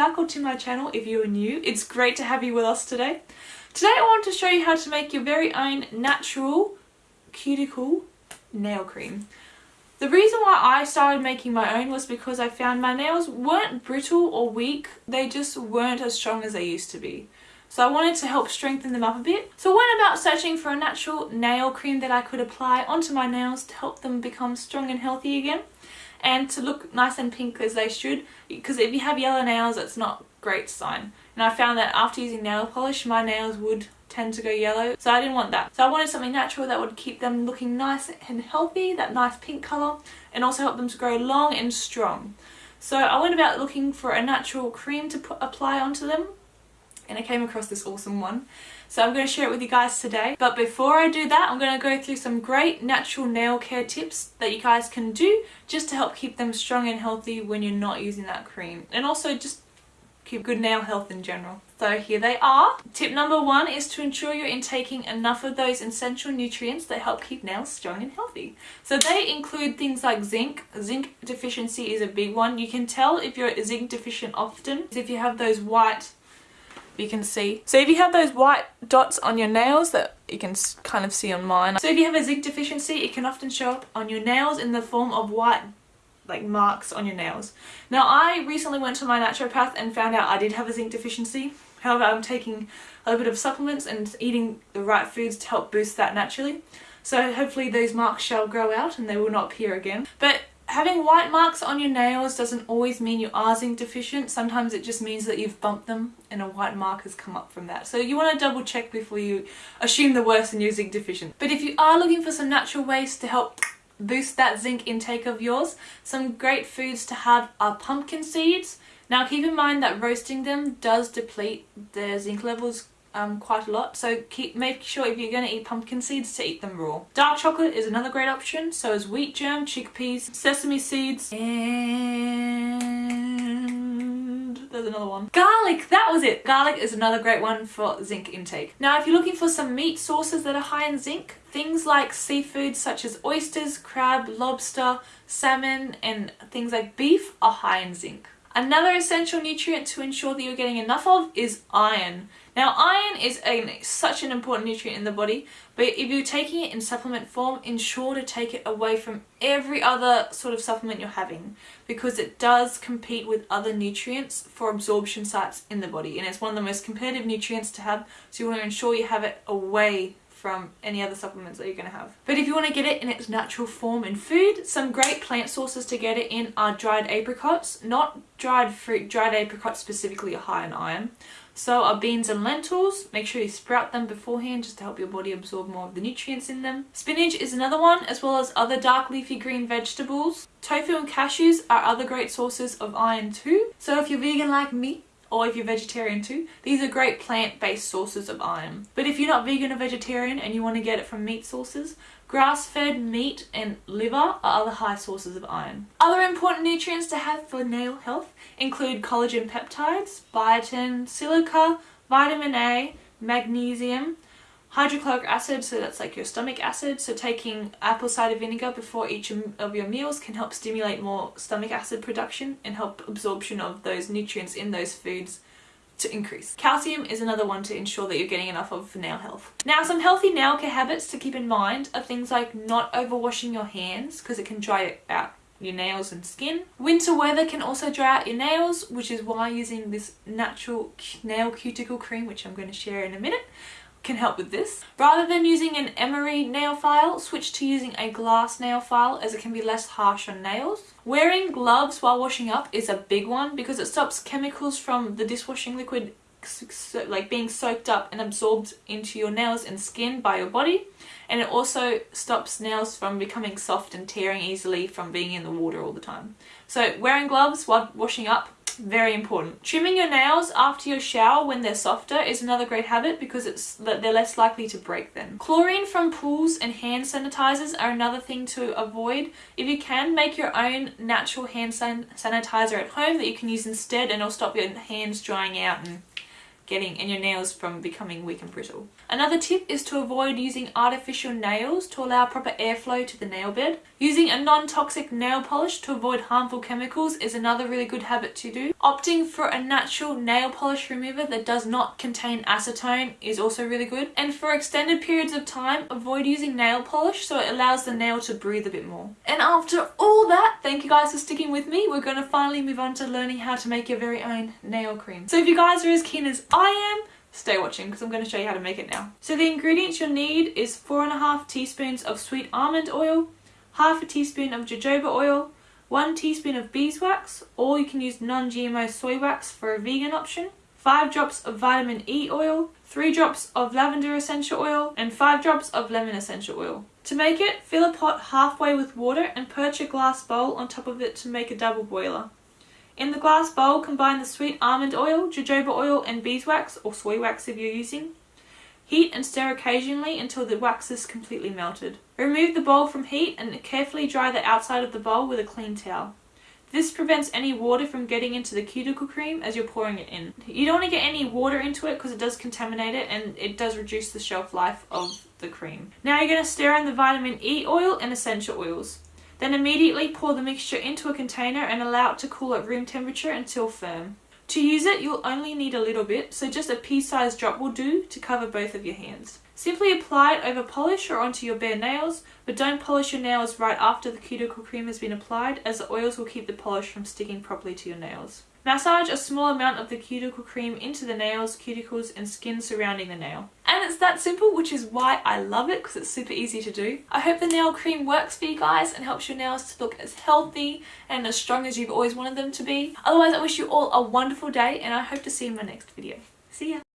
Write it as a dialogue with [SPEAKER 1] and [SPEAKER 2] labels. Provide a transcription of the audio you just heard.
[SPEAKER 1] back or to my channel if you are new. It's great to have you with us today. Today I want to show you how to make your very own natural cuticle nail cream. The reason why I started making my own was because I found my nails weren't brittle or weak, they just weren't as strong as they used to be. So I wanted to help strengthen them up a bit. So I went about searching for a natural nail cream that I could apply onto my nails to help them become strong and healthy again and to look nice and pink as they should because if you have yellow nails it's not great sign. And I found that after using nail polish my nails would tend to go yellow. So I didn't want that. So I wanted something natural that would keep them looking nice and healthy that nice pink colour and also help them to grow long and strong. So I went about looking for a natural cream to put, apply onto them and I came across this awesome one. So I'm going to share it with you guys today. But before I do that, I'm going to go through some great natural nail care tips that you guys can do just to help keep them strong and healthy when you're not using that cream. And also just keep good nail health in general. So here they are. Tip number one is to ensure you're intaking enough of those essential nutrients that help keep nails strong and healthy. So they include things like zinc. Zinc deficiency is a big one. You can tell if you're zinc deficient often if you have those white you can see. So if you have those white dots on your nails that you can kind of see on mine. So if you have a zinc deficiency, it can often show up on your nails in the form of white like marks on your nails. Now I recently went to my naturopath and found out I did have a zinc deficiency. However, I'm taking a little bit of supplements and eating the right foods to help boost that naturally. So hopefully those marks shall grow out and they will not appear again. But Having white marks on your nails doesn't always mean you are zinc deficient. Sometimes it just means that you've bumped them and a white mark has come up from that. So you want to double check before you assume the worst and you're zinc deficient. But if you are looking for some natural ways to help boost that zinc intake of yours, some great foods to have are pumpkin seeds. Now keep in mind that roasting them does deplete their zinc levels um, quite a lot so keep make sure if you're going to eat pumpkin seeds to eat them raw. Dark chocolate is another great option so is wheat germ, chickpeas, sesame seeds and there's another one. Garlic! That was it! Garlic is another great one for zinc intake. Now if you're looking for some meat sources that are high in zinc things like seafood such as oysters, crab, lobster, salmon and things like beef are high in zinc. Another essential nutrient to ensure that you're getting enough of is iron. Now iron is a, such an important nutrient in the body but if you're taking it in supplement form ensure to take it away from every other sort of supplement you're having because it does compete with other nutrients for absorption sites in the body. And it's one of the most competitive nutrients to have so you want to ensure you have it away from any other supplements that you're going to have. But if you want to get it in its natural form in food, some great plant sources to get it in are dried apricots, not dried fruit, dried apricots specifically are high in iron. So are beans and lentils, make sure you sprout them beforehand just to help your body absorb more of the nutrients in them. Spinach is another one as well as other dark leafy green vegetables. Tofu and cashews are other great sources of iron too. So if you're vegan like me, or if you're vegetarian too, these are great plant-based sources of iron. But if you're not vegan or vegetarian and you want to get it from meat sources, grass-fed meat and liver are other high sources of iron. Other important nutrients to have for nail health include collagen peptides, biotin, silica, vitamin A, magnesium, hydrochloric acid, so that's like your stomach acid, so taking apple cider vinegar before each of your meals can help stimulate more stomach acid production and help absorption of those nutrients in those foods to increase. Calcium is another one to ensure that you're getting enough of for nail health. Now some healthy nail care habits to keep in mind are things like not overwashing your hands because it can dry out your nails and skin. Winter weather can also dry out your nails which is why using this natural nail cuticle cream which I'm going to share in a minute can help with this. Rather than using an emery nail file, switch to using a glass nail file as it can be less harsh on nails. Wearing gloves while washing up is a big one because it stops chemicals from the dishwashing liquid like being soaked up and absorbed into your nails and skin by your body and it also stops nails from becoming soft and tearing easily from being in the water all the time. So wearing gloves while washing up very important. Trimming your nails after your shower when they're softer is another great habit because it's that they're less likely to break then. Chlorine from pools and hand sanitizers are another thing to avoid. If you can, make your own natural hand san sanitizer at home that you can use instead and it'll stop your hands drying out and getting and your nails from becoming weak and brittle. Another tip is to avoid using artificial nails to allow proper airflow to the nail bed. Using a non-toxic nail polish to avoid harmful chemicals is another really good habit to do. Opting for a natural nail polish remover that does not contain acetone is also really good. And for extended periods of time, avoid using nail polish so it allows the nail to breathe a bit more. And after all that, thank you guys for sticking with me. We're going to finally move on to learning how to make your very own nail cream. So if you guys are as keen as I am, stay watching because I'm going to show you how to make it now. So the ingredients you'll need is four and a half teaspoons of sweet almond oil, half a teaspoon of jojoba oil, 1 teaspoon of beeswax, or you can use non-GMO soy wax for a vegan option, 5 drops of vitamin E oil, 3 drops of lavender essential oil, and 5 drops of lemon essential oil. To make it, fill a pot halfway with water and perch a glass bowl on top of it to make a double boiler. In the glass bowl, combine the sweet almond oil, jojoba oil, and beeswax, or soy wax if you're using. Heat and stir occasionally until the wax is completely melted. Remove the bowl from heat and carefully dry the outside of the bowl with a clean towel. This prevents any water from getting into the cuticle cream as you're pouring it in. You don't want to get any water into it because it does contaminate it and it does reduce the shelf life of the cream. Now you're going to stir in the vitamin E oil and essential oils. Then immediately pour the mixture into a container and allow it to cool at room temperature until firm. To use it, you'll only need a little bit, so just a pea-sized drop will do to cover both of your hands. Simply apply it over polish or onto your bare nails, but don't polish your nails right after the cuticle cream has been applied as the oils will keep the polish from sticking properly to your nails. Massage a small amount of the cuticle cream into the nails, cuticles and skin surrounding the nail. And it's that simple, which is why I love it because it's super easy to do. I hope the nail cream works for you guys and helps your nails to look as healthy and as strong as you've always wanted them to be. Otherwise, I wish you all a wonderful day and I hope to see you in my next video. See ya!